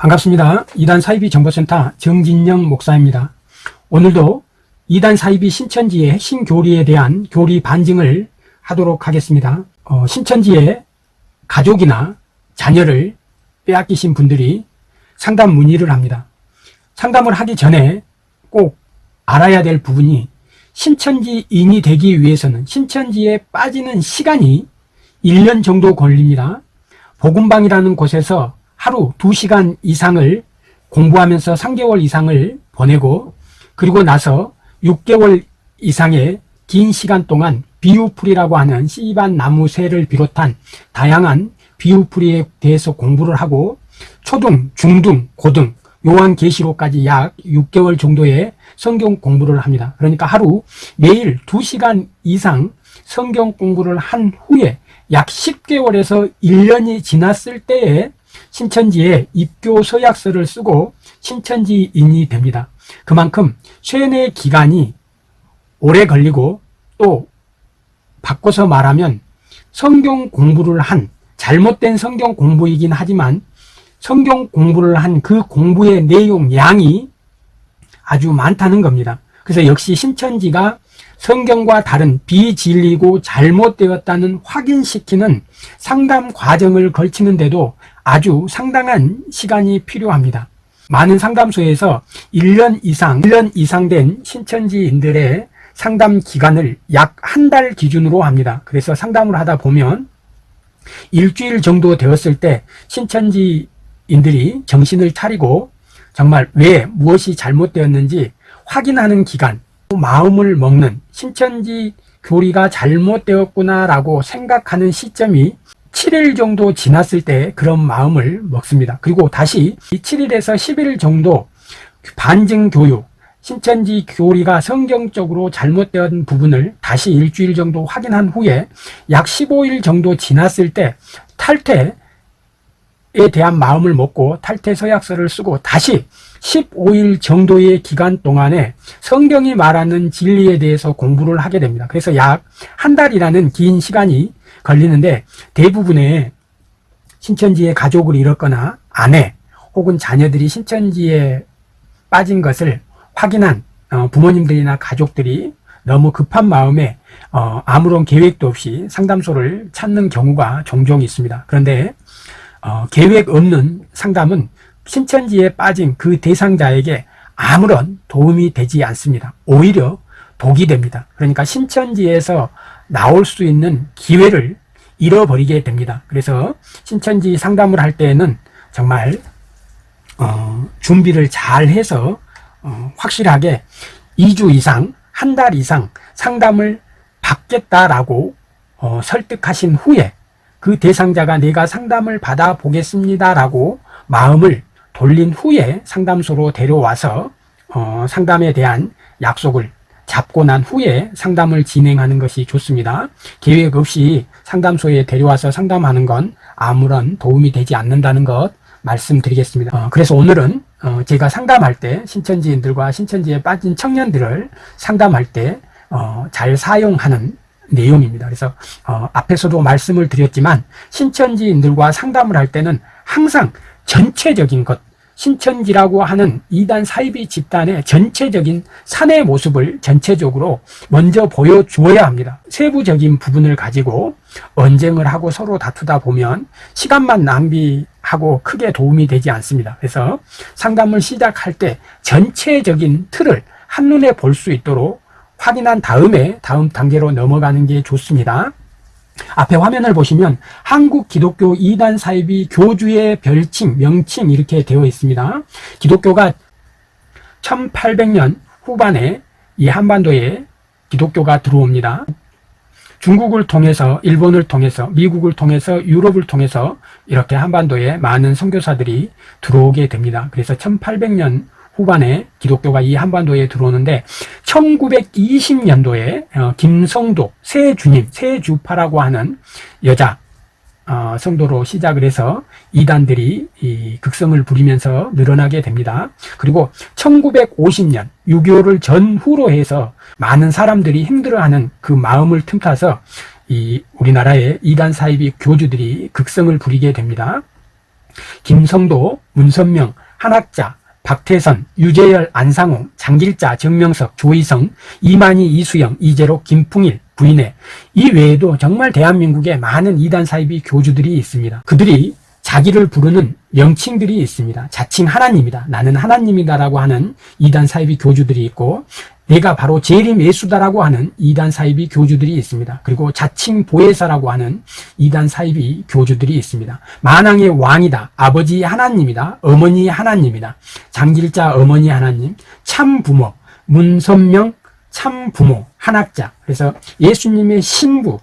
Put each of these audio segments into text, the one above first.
반갑습니다. 이단 사이비 정보센터 정진영 목사입니다. 오늘도 이단 사이비 신천지의 핵심 교리에 대한 교리 반증을 하도록 하겠습니다. 어, 신천지의 가족이나 자녀를 빼앗기신 분들이 상담 문의를 합니다. 상담을 하기 전에 꼭 알아야 될 부분이 신천지인이 되기 위해서는 신천지에 빠지는 시간이 1년 정도 걸립니다. 복음방이라는 곳에서 하루 2시간 이상을 공부하면서 3개월 이상을 보내고 그리고 나서 6개월 이상의 긴 시간 동안 비유풀이라고 하는 씨반 나무 새를 비롯한 다양한 비유풀이에 대해서 공부를 하고 초등, 중등, 고등, 요한계시록까지 약 6개월 정도의 성경 공부를 합니다. 그러니까 하루 매일 2시간 이상 성경 공부를 한 후에 약 10개월에서 1년이 지났을 때에 신천지에 입교 서약서를 쓰고 신천지인이 됩니다. 그만큼 쇠뇌 기간이 오래 걸리고 또 바꿔서 말하면 성경 공부를 한 잘못된 성경 공부이긴 하지만 성경 공부를 한 그 공부의 내용 양이 아주 많다는 겁니다. 그래서 역시 신천지가 성경과 다른 비진리고 잘못되었다는 확인시키는 상담 과정을 걸치는데도 아주 상당한 시간이 필요합니다. 많은 상담소에서 1년 이상, 1년 이상 된 신천지인들의 상담 기간을 약 한 달 기준으로 합니다. 그래서 상담을 하다 보면 일주일 정도 되었을 때 신천지인들이 정신을 차리고 정말 왜 무엇이 잘못되었는지 확인하는 기간, 마음을 먹는 신천지 교리가 잘못되었구나 라고 생각하는 시점이 7일 정도 지났을 때 그런 마음을 먹습니다. 그리고 다시 7일에서 11일 정도 반증 교육, 신천지 교리가 성경적으로 잘못된 부분을 다시 일주일 정도 확인한 후에 약 15일 정도 지났을 때 탈퇴에 대한 마음을 먹고 탈퇴 서약서를 쓰고 다시 15일 정도의 기간 동안에 성경이 말하는 진리에 대해서 공부를 하게 됩니다. 그래서 약 한 달이라는 긴 시간이 걸리는데 대부분의 신천지의 가족을 잃었거나 아내 혹은 자녀들이 신천지에 빠진 것을 확인한 어, 부모님들이나 가족들이 너무 급한 마음에 어, 아무런 계획도 없이 상담소를 찾는 경우가 종종 있습니다. 그런데 어, 계획 없는 상담은 신천지에 빠진 그 대상자에게 아무런 도움이 되지 않습니다. 오히려 독이 됩니다. 그러니까 신천지에서 나올 수 있는 기회를 잃어버리게 됩니다. 그래서 신천지 상담을 할 때에는 정말 어, 준비를 잘 해서 어, 확실하게 2주 이상, 한 달 이상 상담을 받겠다라고 어, 설득하신 후에 그 대상자가 내가 상담을 받아 보겠습니다라고 마음을 돌린 후에 상담소로 데려와서 어, 상담에 대한 약속을 잡고 난 후에 상담을 진행하는 것이 좋습니다. 계획 없이 상담소에 데려와서 상담하는 건 아무런 도움이 되지 않는다는 것 말씀드리겠습니다. 어, 그래서 오늘은 어, 제가 상담할 때 신천지인들과 신천지에 빠진 청년들을 상담할 때잘 어, 사용하는 내용입니다. 그래서 어, 앞에서도 말씀을 드렸지만 신천지인들과 상담을 할 때는 항상 전체적인 것 신천지라고 하는 이단 사이비 집단의 전체적인 사내 모습을 전체적으로 먼저 보여주어야 합니다. 세부적인 부분을 가지고 언쟁을 하고 서로 다투다 보면 시간만 낭비하고 크게 도움이 되지 않습니다. 그래서 상담을 시작할 때 전체적인 틀을 한눈에 볼 수 있도록 확인한 다음에 다음 단계로 넘어가는 게 좋습니다. 앞에 화면을 보시면 한국 기독교 이단 사이비 교주의 별칭, 명칭 이렇게 되어 있습니다. 기독교가 1800년 후반에 이 한반도에 기독교가 들어옵니다. 중국을 통해서 일본을 통해서 미국을 통해서 유럽을 통해서 이렇게 한반도에 많은 선교사들이 들어오게 됩니다. 그래서 1800년 후반에 기독교가 이 한반도에 들어오는데 1920년도에 어, 김성도 세주님, 세주파라고 하는 여자 어, 성도로 시작을 해서 이단들이 이 극성을 부리면서 늘어나게 됩니다. 그리고 1950년 6.25를 전후로 해서 많은 사람들이 힘들어하는 그 마음을 틈타서 이 우리나라의 이단 사이비 교주들이 극성을 부리게 됩니다. 김성도 문선명, 한학자, 박태선, 유재열, 안상홍, 장길자, 정명석, 조희성, 이만희, 이수영, 이재록, 김풍일, 부인회 이 외에도 정말 대한민국에 많은 이단 사이비 교주들이 있습니다. 그들이 자기를 부르는 명칭들이 있습니다. 자칭 하나님이다. 나는 하나님이다라고 하는 이단 사이비 교주들이 있고 내가 바로 재림 예수다라고 하는 이단 사이비 교주들이 있습니다. 그리고 자칭 보혜사라고 하는 이단 사이비 교주들이 있습니다. 만왕의 왕이다. 아버지 하나님이다. 어머니 하나님이다. 장길자 어머니 하나님, 참 부모, 문선명 참 부모, 한학자. 그래서 예수님의 신부,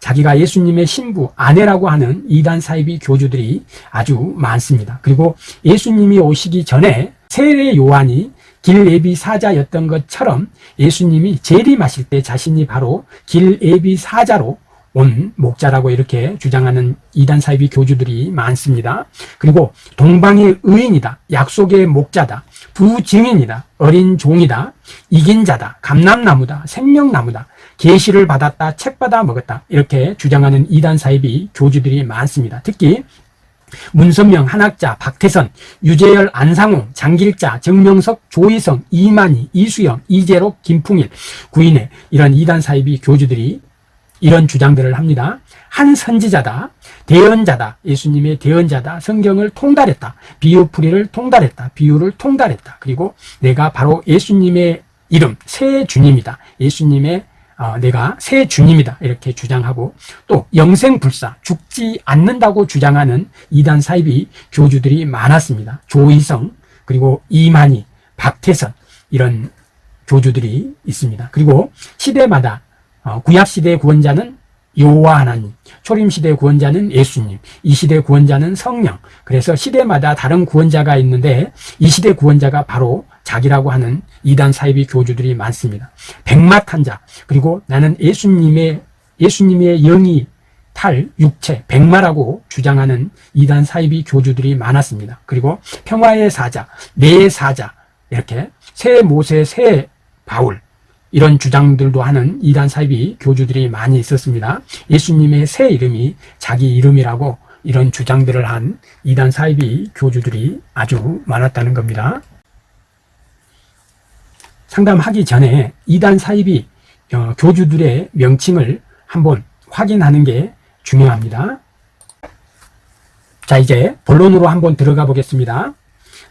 자기가 예수님의 신부, 아내라고 하는 이단 사이비 교주들이 아주 많습니다. 그리고 예수님이 오시기 전에 세례 요한이 길예비 사자였던 것처럼 예수님이 재림하실 때 자신이 바로 길예비 사자로 온 목자라고 이렇게 주장하는 이단 사이비 교주들이 많습니다. 그리고 동방의 의인이다. 약속의 목자다. 부증인이다. 어린 종이다. 이긴 자다. 감람나무다. 생명나무다. 계시를 받았다. 책 받아 먹었다. 이렇게 주장하는 이단 사이비 교주들이 많습니다. 특히 문선명, 한학자, 박태선, 유재열, 안상홍, 장길자, 정명석, 조희성, 이만희, 이수영, 이재록, 김풍일, 구인회 이런 이단 사이비 교주들이 이런 주장들을 합니다. 한 선지자다, 대언자다, 예수님의 대언자다, 성경을 통달했다, 비유풀이를 통달했다, 비유를 통달했다. 그리고 내가 바로 예수님의 이름, 새 주님이다. 예수님의 어, 내가 새 주님이다 이렇게 주장하고 또 영생불사 죽지 않는다고 주장하는 이단 사이비 교주들이 많았습니다. 조희성 그리고 이만희 박태선 이런 교주들이 있습니다. 그리고 시대마다 어, 구약시대 구원자는 여호와 하나님, 초림 시대 구원자는 예수님, 이 시대 구원자는 성령. 그래서 시대마다 다른 구원자가 있는데 이 시대 구원자가 바로 자기라고 하는 이단 사이비 교주들이 많습니다. 백마탄 자 그리고 나는 예수님의 예수님의 영이 탈 육체 백마라고 주장하는 이단 사이비 교주들이 많았습니다. 그리고 평화의 사자, 내 사자 이렇게 새 모세, 새 바울 이런 주장들도 하는 이단 사이비 교주들이 많이 있었습니다. 예수님의 새 이름이 자기 이름이라고 이런 주장들을 한 이단 사이비 교주들이 아주 많았다는 겁니다. 상담하기 전에 이단 사이비 어, 교주들의 명칭을 한번 확인하는 게 중요합니다. 자 이제 본론으로 한번 들어가 보겠습니다.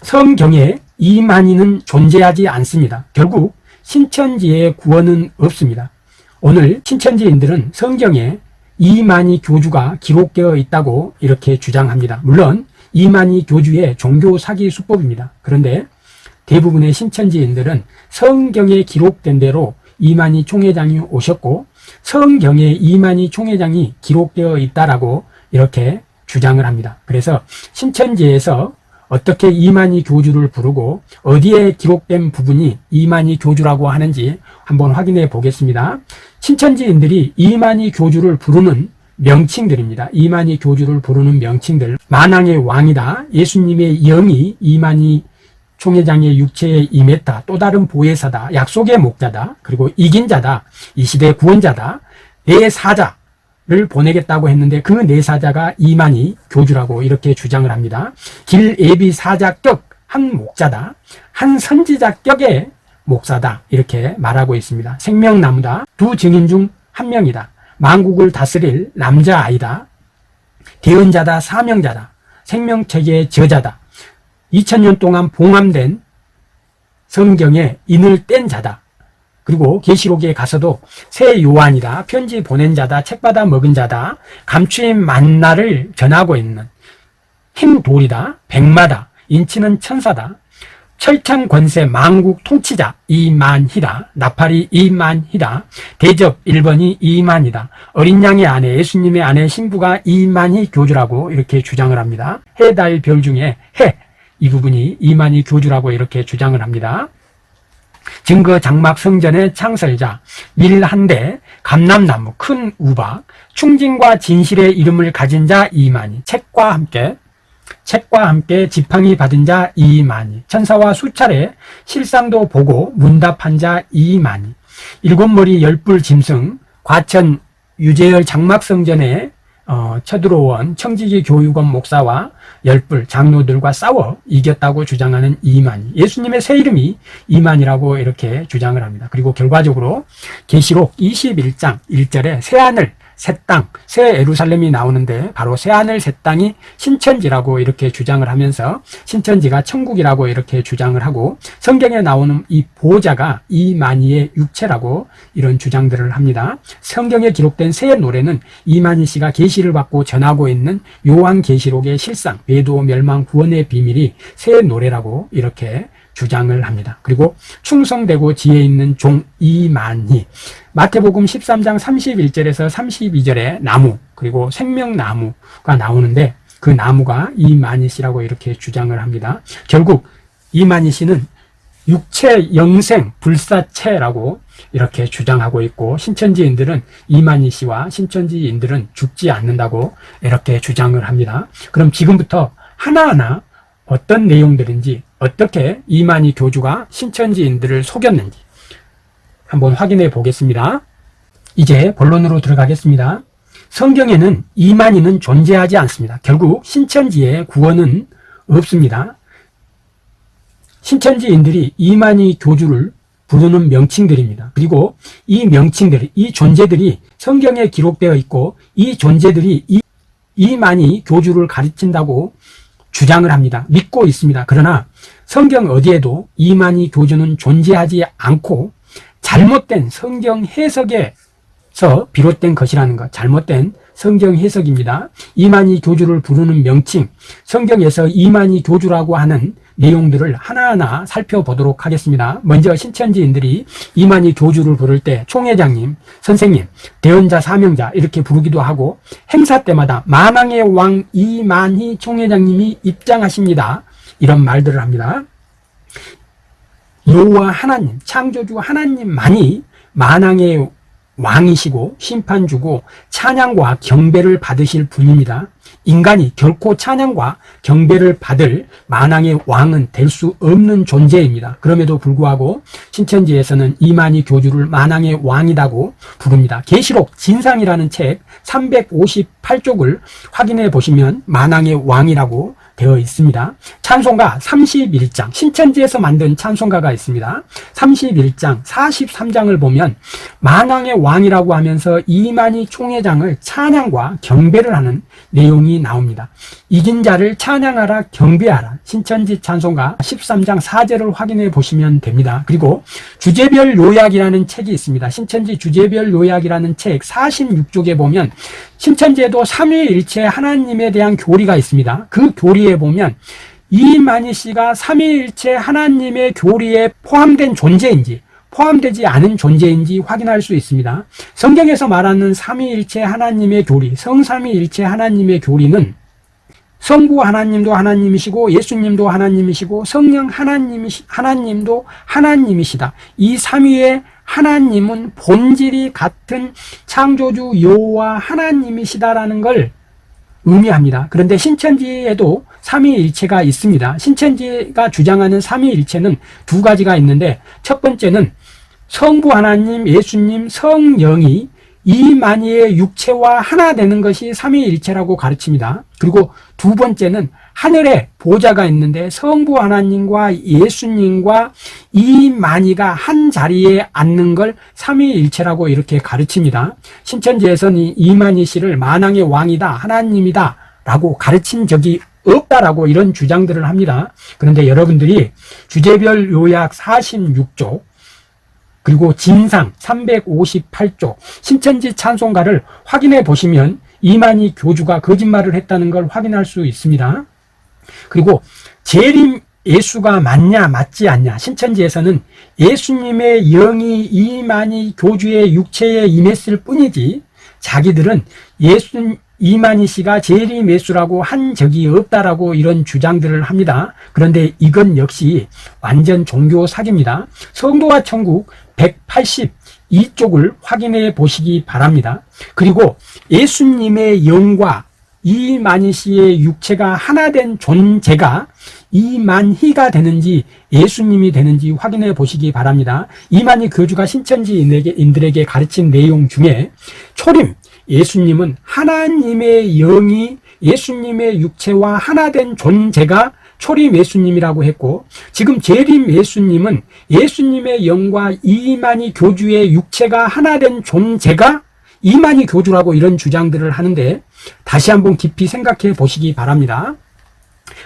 성경에 이만희는 존재하지 않습니다. 결국 신천지의 구원은 없습니다. 오늘 신천지인들은 성경에 이만희 교주가 기록되어 있다고 이렇게 주장합니다. 물론 이만희 교주의 종교 사기 수법입니다. 그런데 대부분의 신천지인들은 성경에 기록된 대로 이만희 총회장이 오셨고 성경에 이만희 총회장이 기록되어 있다라고 이렇게 주장을 합니다. 그래서 신천지에서 어떻게 이만희 교주를 부르고 어디에 기록된 부분이 이만희 교주라고 하는지 한번 확인해 보겠습니다. 신천지인들이 이만희 교주를 부르는 명칭들입니다. 이만희 교주를 부르는 명칭들 만왕의 왕이다. 예수님의 영이 이만희 총회장의 육체에 임했다. 또 다른 보혜사다. 약속의 목자다. 그리고 이긴 자다. 이 시대의 구원자다. 내 사자 를 보내겠다고 했는데 그 내 사자가 이만희 교주라고 이렇게 주장을 합니다. 길 예비 사자격 한 목자다. 한 선지자격의 목사다. 이렇게 말하고 있습니다. 생명나무다. 두 증인 중 한 명이다. 만국을 다스릴 남자아이다. 대언자다. 사명자다. 생명체계의 저자다. 2000년 동안 봉함된 성경에 인을 뗀 자다. 그리고 계시록에 가서도 새 요한이다. 편지 보낸 자다. 책 받아 먹은 자다. 감추인 만나를 전하고 있는 힘 돌이다. 백마다. 인치는 천사다. 철창 권세 망국 통치자 이만희다. 나팔이 이만희다. 대접 1번이 이만이다. 어린 양의 아내 예수님의 아내 신부가 이만희 교주라고 이렇게 주장을 합니다. 해달 별 중에 해 이 부분이 이만희 교주라고 이렇게 주장을 합니다. 증거 장막 성전의 창설자, 밀한대, 감남나무, 큰 우박, 충진과 진실의 이름을 가진 자 이만희, 책과 함께 책과 함께 지팡이 받은 자 이만희, 천사와 수차례 실상도 보고 문답한 자 이만희, 일곱 머리 열불 짐승, 과천 유재열 장막성전의 어, 쳐들어온 청지기 교육원 목사와 열불 장로들과 싸워 이겼다고 주장하는 이만희. 예수님의 새 이름이 이만이라고 이렇게 주장을 합니다. 그리고 결과적으로 계시록 21장 1절에 새하늘 새 땅, 새 에루살렘이 나오는데 바로 새하늘 새 땅이 신천지라고 이렇게 주장을 하면서 신천지가 천국이라고 이렇게 주장을 하고 성경에 나오는 이 보좌가 이만희의 육체라고 이런 주장들을 합니다. 성경에 기록된 새 노래는 이만희 씨가 계시를 받고 전하고 있는 요한 계시록의 실상, 배도 멸망 구원의 비밀이 새 노래라고 이렇게 주장을 합니다. 그리고 충성되고 지혜 있는 종 이만희 마태복음 13장 31절에서 32절에 나무 그리고 생명나무가 나오는데 그 나무가 이만희 씨라고 이렇게 주장을 합니다. 결국 이만희 씨는 육체 영생 불사체라고 이렇게 주장하고 있고 신천지인들은 이만희 씨와 신천지인들은 죽지 않는다고 이렇게 주장을 합니다. 그럼 지금부터 하나하나 어떤 내용들인지 어떻게 이만희 교주가 신천지인들을 속였는지 한번 확인해 보겠습니다. 이제 본론으로 들어가겠습니다. 성경에는 이만희는 존재하지 않습니다. 결국 신천지의 구원은 없습니다. 신천지인들이 이만희 교주를 부르는 명칭들입니다. 그리고 이 명칭들, 이 존재들이 성경에 기록되어 있고 이 존재들이 이, 이만희 교주를 가르친다고 주장을 합니다. 믿고 있습니다. 그러나 성경 어디에도 이만희 교주는 존재하지 않고 잘못된 성경 해석에서 비롯된 것이라는 것, 잘못된 성경 해석입니다. 이만희 교주를 부르는 명칭, 성경에서 이만희 교주라고 하는 내용들을 하나하나 살펴보도록 하겠습니다. 먼저 신천지인들이 이만희 교주를 부를 때 총회장님, 선생님, 대언자, 사명자 이렇게 부르기도 하고 행사 때마다 만왕의 왕 이만희 총회장님이 입장하십니다. 이런 말들을 합니다. 여호와 하나님, 창조주 하나님만이 만왕의 왕이시고 심판주고 찬양과 경배를 받으실 분입니다. 인간이 결코 찬양과 경배를 받을 만왕의 왕은 될 수 없는 존재입니다. 그럼에도 불구하고 신천지에서는 이만희 교주를 만왕의 왕이라고 부릅니다. 계시록 진상이라는 책 358쪽을 확인해 보시면 만왕의 왕이라고 되어 있습니다. 찬송가 31장, 신천지에서 만든 찬송가가 있습니다. 31장, 43장을 보면 만왕의 왕이라고 하면서 이만희 총회장을 찬양과 경배를 하는 내용이 나옵니다. 이긴 자를 찬양하라 경배하라 신천지 찬송가 13장 4절을 확인해 보시면 됩니다. 그리고 주제별 요약이라는 책이 있습니다. 신천지 주제별 요약이라는 책 46쪽에 보면 신천지에도 삼위일체 하나님에 대한 교리가 있습니다. 그 교리에 보면 이만희 씨가 삼위일체 하나님의 교리에 포함된 존재인지 포함되지 않은 존재인지 확인할 수 있습니다. 성경에서 말하는 삼위일체 하나님의 교리, 성삼위일체 하나님의 교리는 성부 하나님도 하나님이시고 예수님도 하나님이시고 성령 하나님이 하나님도 하나님이시다. 이 삼위의 하나님은 본질이 같은 창조주 여호와 하나님이시다라는 걸 의미합니다. 그런데 신천지에도 삼위일체가 있습니다. 신천지가 주장하는 삼위일체는 두 가지가 있는데 첫 번째는 성부 하나님, 예수님, 성령이 이만희의 육체와 하나 되는 것이 삼위일체라고 가르칩니다. 그리고 두 번째는 하늘에 보좌가 있는데 성부 하나님과 예수님과 이만희가 한 자리에 앉는 걸 삼위일체라고 이렇게 가르칩니다. 신천지에서는 이만희 씨를 만왕의 왕이다, 하나님이다 라고 가르친 적이 없다라고 이런 주장들을 합니다. 그런데 여러분들이 주제별 요약 46쪽 그리고 진상 358쪽 신천지 찬송가를 확인해 보시면 이만희 교주가 거짓말을 했다는 걸 확인할 수 있습니다. 그리고 재림 예수가 맞냐 맞지 않냐 신천지에서는 예수님의 영이 이만희 교주의 육체에 임했을 뿐이지 자기들은 예수 이만희 씨가 재림 예수라고 한 적이 없다라고 이런 주장들을 합니다. 그런데 이건 역시 완전 종교 사기입니다. 성도와 천국 182쪽을 확인해 보시기 바랍니다. 그리고 예수님의 영과 이만희 씨의 육체가 하나 된 존재가 이만희가 되는지 예수님이 되는지 확인해 보시기 바랍니다. 이만희 교주가 신천지인들에게 가르친 내용 중에 초림, 예수님은 하나님의 영이 예수님의 육체와 하나 된 존재가 초림 예수님이라고 했고 지금 재림 예수님은 예수님의 영과 이만희 교주의 육체가 하나 된 존재가 이만희 교주라고 이런 주장들을 하는데 다시 한번 깊이 생각해 보시기 바랍니다.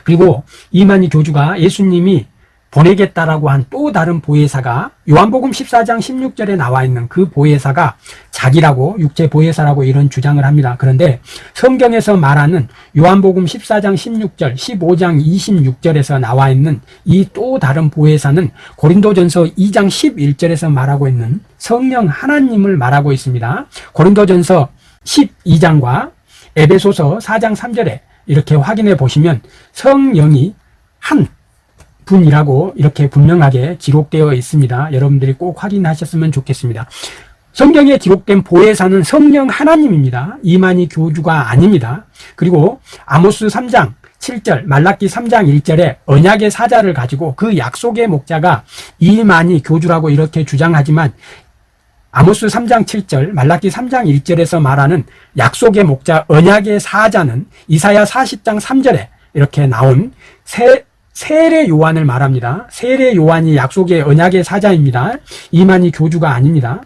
그리고 이만희 교주가 예수님이 보내겠다라고 한 또 다른 보혜사가 요한복음 14장 16절에 나와 있는 그 보혜사가 자기라고 육체 보혜사라고 이런 주장을 합니다. 그런데 성경에서 말하는 요한복음 14장 16절, 15장 26절에서 나와 있는 이 또 다른 보혜사는 고린도전서 2장 11절에서 말하고 있는 성령 하나님을 말하고 있습니다. 고린도전서 12장과 에베소서 4장 3절에 이렇게 확인해 보시면 성령이 한 분이라고 이렇게 분명하게 기록되어 있습니다. 여러분들이 꼭 확인하셨으면 좋겠습니다. 성경에 기록된 보혜사는 성령 하나님입니다. 이만희 교주가 아닙니다. 그리고 아모스 3장 7절, 말라기 3장 1절에 언약의 사자를 가지고 그 약속의 목자가 이만희 교주라고 이렇게 주장하지만 아모스 3장 7절, 말라기 3장 1절에서 말하는 약속의 목자 언약의 사자는 이사야 40장 3절에 이렇게 나온 새 세례 요한을 말합니다. 세례 요한이 약속의 언약의 사자입니다. 이만희 교주가 아닙니다.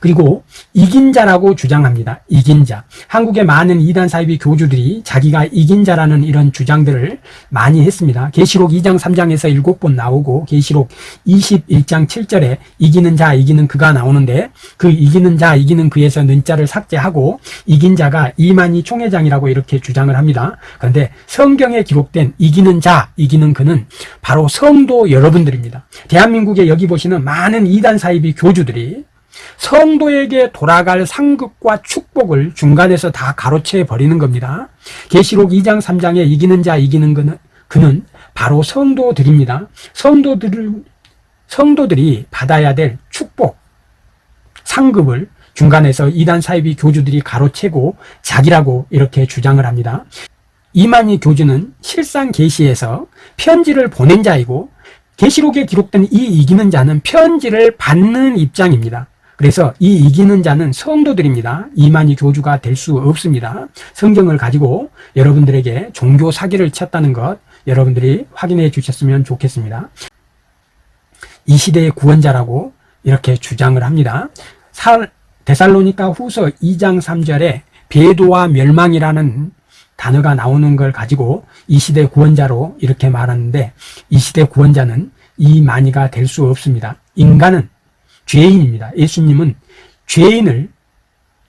그리고 이긴 자라고 주장합니다. 이긴 자. 한국의 많은 이단 사이비 교주들이 자기가 이긴 자라는 이런 주장들을 많이 했습니다. 계시록 2장 3장에서 7번 나오고 계시록 21장 7절에 이기는 자 이기는 그가 나오는데 그 이기는 자 이기는 그에서 는자를 삭제하고 이긴 자가 이만희 총회장이라고 이렇게 주장을 합니다. 그런데 성경에 기록된 이기는 자 이기는 그는 바로 성도 여러분들입니다. 대한민국에 여기 보시는 많은 이단 사이비 교주들이 성도에게 돌아갈 상급과 축복을 중간에서 다 가로채 버리는 겁니다. 계시록 2장 3장에 이기는 자 이기는 그는 그는 바로 성도들입니다. 성도들 성도들이 받아야 될 축복 상급을 중간에서 이단 사이비 교주들이 가로채고 자기라고 이렇게 주장을 합니다. 이만희 교주는 실상 계시에서 편지를 보낸 자이고 계시록에 기록된 이 이기는 자는 편지를 받는 입장입니다. 그래서 이 이기는 자는 성도들입니다. 이만희 교주가 될 수 없습니다. 성경을 가지고 여러분들에게 종교 사기를 쳤다는 것 여러분들이 확인해 주셨으면 좋겠습니다. 이 시대의 구원자라고 이렇게 주장을 합니다. 데살로니카 후서 2장 3절에 배도와 멸망이라는 단어가 나오는 걸 가지고 이 시대 구원자로 이렇게 말하는데 이 시대 구원자는 이만희가 될 수 없습니다. 인간은 죄인입니다. 예수님은 죄인을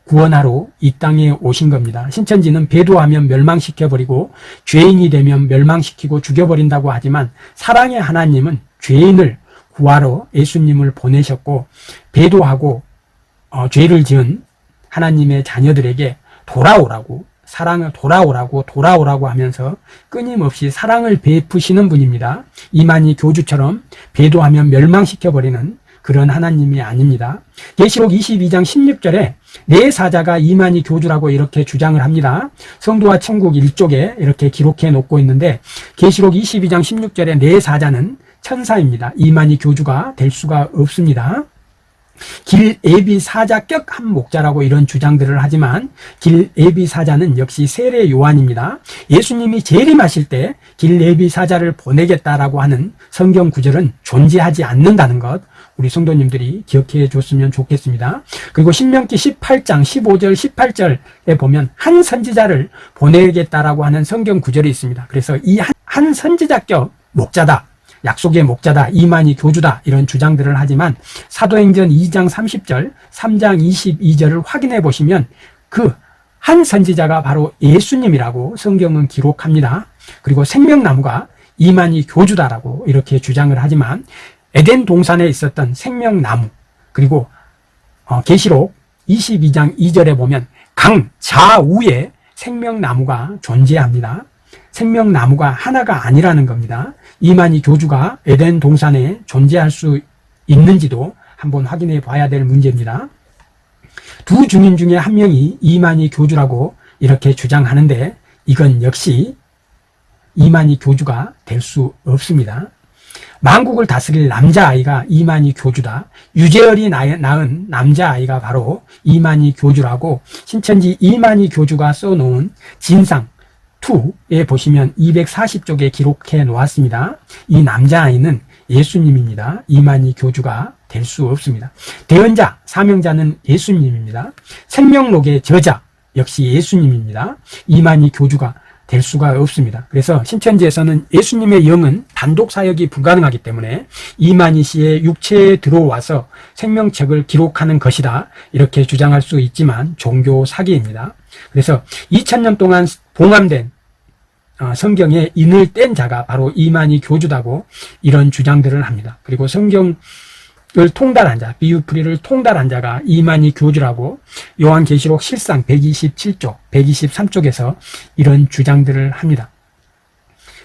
구원하러 이 땅에 오신 겁니다. 신천지는 배도하면 멸망시켜버리고 죄인이 되면 멸망시키고 죽여버린다고 하지만 사랑의 하나님은 죄인을 구하러 예수님을 보내셨고 배도하고 어, 죄를 지은 하나님의 자녀들에게 돌아오라고 사랑을 돌아오라고 돌아오라고 하면서 끊임없이 사랑을 베푸시는 분입니다. 이만희 교주처럼 배도하면 멸망시켜버리는 그런 하나님이 아닙니다. 계시록 22장 16절에 네 사자가 이만희 교주라고 이렇게 주장을 합니다. 성도와 천국 일쪽에 이렇게 기록해 놓고 있는데 계시록 22장 16절에 네 사자는 천사입니다. 이만희 교주가 될 수가 없습니다. 길 예비 사자격 한 목자라고 이런 주장들을 하지만 길 예비 사자는 역시 세례 요한입니다. 예수님이 재림하실 때 길 예비 사자를 보내겠다라고 하는 성경 구절은 존재하지 않는다는 것 우리 성도님들이 기억해 줬으면 좋겠습니다. 그리고 신명기 18장 15절 18절에 보면 한 선지자를 보내겠다라고 하는 성경 구절이 있습니다. 그래서 이 한 선지자격 목자다. 약속의 목자다, 이만희 교주다 이런 주장들을 하지만 사도행전 2장 30절, 3장 22절을 확인해 보시면 그 한 선지자가 바로 예수님이라고 성경은 기록합니다. 그리고 생명나무가 이만희 교주다라고 이렇게 주장을 하지만 에덴 동산에 있었던 생명나무 그리고 어, 계시록 22장 2절에 보면 강 좌우에 생명나무가 존재합니다. 생명나무가 하나가 아니라는 겁니다. 이만희 교주가 에덴 동산에 존재할 수 있는지도 한번 확인해 봐야 될 문제입니다. 두 주민 중에 한 명이 이만희 교주라고 이렇게 주장하는데 이건 역시 이만희 교주가 될 수 없습니다. 만국을 다스릴 남자아이가 이만희 교주다. 유재열이 낳은 남자아이가 바로 이만희 교주라고 신천지 이만희 교주가 써놓은 진상 2에 보시면 240쪽에 기록해 놓았습니다. 이 남자아이는 예수님입니다. 이만희 교주가 될 수 없습니다. 대언자, 사명자는 예수님입니다. 생명록의 저자 역시 예수님입니다. 이만희 교주가 될 수가 없습니다. 그래서 신천지에서는 예수님의 영은 단독 사역이 불가능하기 때문에 이만희 씨의 육체에 들어와서 생명책을 기록하는 것이다. 이렇게 주장할 수 있지만 종교 사기입니다. 그래서 2000년 동안 봉함된 어, 성경에 인을 뗀 자가 바로 이만희 교주다고 이런 주장들을 합니다. 그리고 성경을 통달한 자, 비유풀이를 통달한 자가 이만희 교주라고 요한계시록 실상 127쪽, 123쪽에서 이런 주장들을 합니다.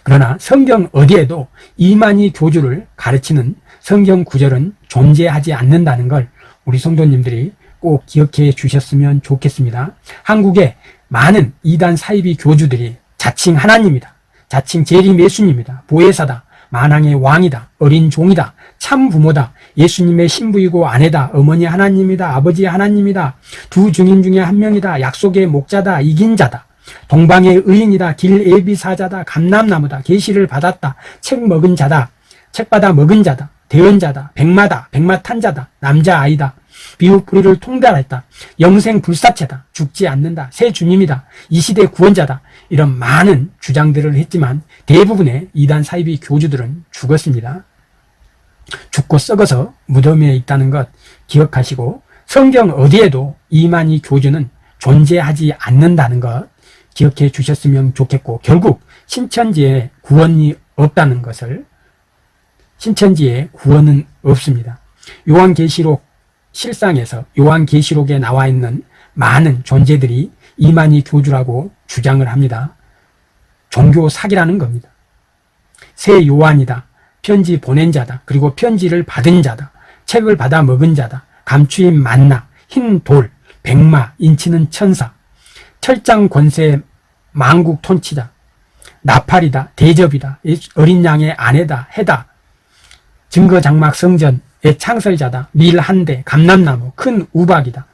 그러나 성경 어디에도 이만희 교주를 가르치는 성경 구절은 존재하지 않는다는 걸 우리 성도님들이 꼭 기억해 주셨으면 좋겠습니다. 한국에 많은 이단 사이비 교주들이 자칭 하나님이다. 자칭 재림 예수님이다. 보혜사다. 만왕의 왕이다. 어린 종이다. 참 부모다. 예수님의 신부이고 아내다. 어머니 하나님이다. 아버지 하나님이다. 두 증인 중에 한 명이다. 약속의 목자다. 이긴 자다. 동방의 의인이다. 길 예비사자다. 감남나무다. 계시를 받았다. 책 먹은 자다. 책 받아 먹은 자다. 대언자다. 백마다. 백마 탄 자다. 남자아이다. 비우풀이를 통달했다. 영생 불사체다. 죽지 않는다. 새 주님이다. 이 시대 구원자다. 이런 많은 주장들을 했지만 대부분의 이단 사이비 교주들은 죽었습니다. 죽고 썩어서 무덤에 있다는 것 기억하시고 성경 어디에도 이만희 교주는 존재하지 않는다는 것 기억해 주셨으면 좋겠고 결국 신천지에 구원이 없다는 것을 신천지에 구원은 없습니다. 요한계시록 실상에서 요한계시록에 나와 있는 많은 존재들이 이만희 교주라고 주장을 합니다. 종교 사기라는 겁니다. 새 요한이다. 편지 보낸 자다. 그리고 편지를 받은 자다. 책을 받아 먹은 자다. 감추인 만나, 흰 돌, 백마, 인치는 천사, 철장 권세 망국 톤치다. 나팔이다. 대접이다. 어린 양의 아내다. 해다. 증거장막 성전의 창설자다. 밀한 대, 감람나무, 큰 우박이다.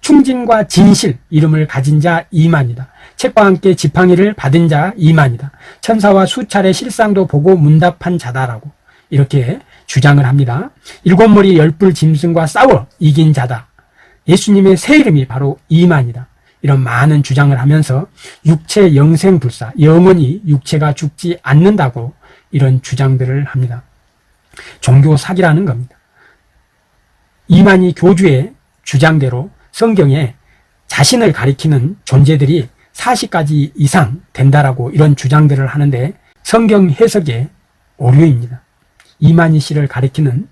충진과 진실 이름을 가진 자 이만이다. 책과 함께 지팡이를 받은 자 이만이다. 천사와 수차례 실상도 보고 문답한 자다라고 이렇게 주장을 합니다. 일곱 머리 열불 짐승과 싸워 이긴 자다. 예수님의 새 이름이 바로 이만이다. 이런 많은 주장을 하면서 육체 영생불사, 영원히 육체가 죽지 않는다고 이런 주장들을 합니다. 종교 사기라는 겁니다. 이만희 교주의 주장대로 성경에 자신을 가리키는 존재들이 40가지 이상 된다라고 이런 주장들을 하는데 성경 해석의 오류입니다. 이만희 씨를 가리키는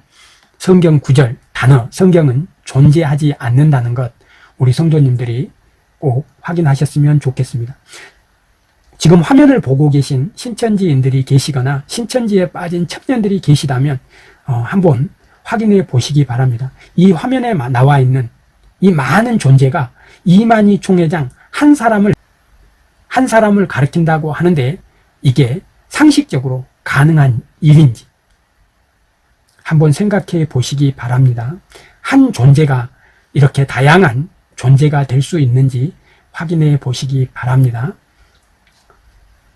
성경 구절, 단어, 성경은 존재하지 않는다는 것 우리 성도님들이 꼭 확인하셨으면 좋겠습니다. 지금 화면을 보고 계신 신천지인들이 계시거나 신천지에 빠진 청년들이 계시다면 어, 한번 확인해 보시기 바랍니다. 이 화면에 나와 있는 이 많은 존재가 이만희 총회장 한 사람을 한 사람을 가르친다고 하는데 이게 상식적으로 가능한 일인지 한번 생각해 보시기 바랍니다. 한 존재가 이렇게 다양한 존재가 될 수 있는지 확인해 보시기 바랍니다.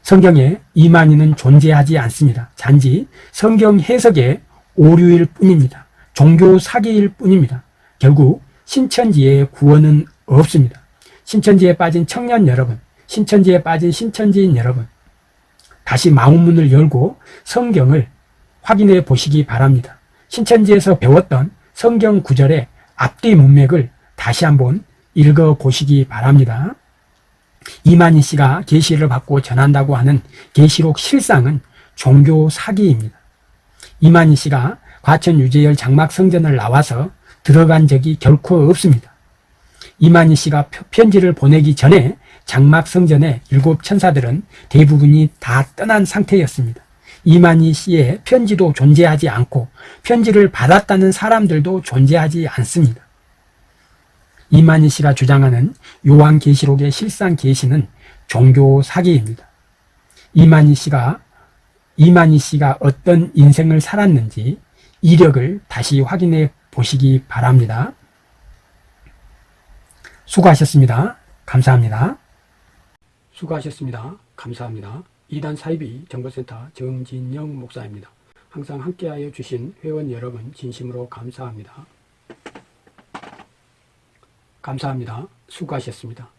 성경에 이만희는 존재하지 않습니다. 단지 성경 해석의 오류일 뿐입니다. 종교 사기일 뿐입니다. 결국 신천지의 구원은 없습니다. 신천지에 빠진 청년 여러분, 신천지에 빠진 신천지인 여러분 다시 마음문을 열고 성경을 확인해 보시기 바랍니다. 신천지에서 배웠던 성경 구절의 앞뒤 문맥을 다시 한번 읽어 보시기 바랍니다. 이만희 씨가 계시를 받고 전한다고 하는 계시록 실상은 종교 사기입니다. 이만희 씨가 과천 유재열 장막 성전을 나와서 들어간 적이 결코 없습니다. 이만희 씨가 편지를 보내기 전에 장막 성전의 일곱 천사들은 대부분이 다 떠난 상태였습니다. 이만희 씨의 편지도 존재하지 않고 편지를 받았다는 사람들도 존재하지 않습니다. 이만희 씨가 주장하는 요한계시록의 실상 계시는 종교 사기입니다. 이만희 씨가 이만희 씨가 어떤 인생을 살았는지 이력을 다시 확인해 보시기 바랍니다. 수고하셨습니다. 감사합니다. 수고하셨습니다. 감사합니다. 이단 사이비 정보센터 정진영 목사입니다. 항상 함께하여 주신 회원 여러분 진심으로 감사합니다. 감사합니다. 수고하셨습니다.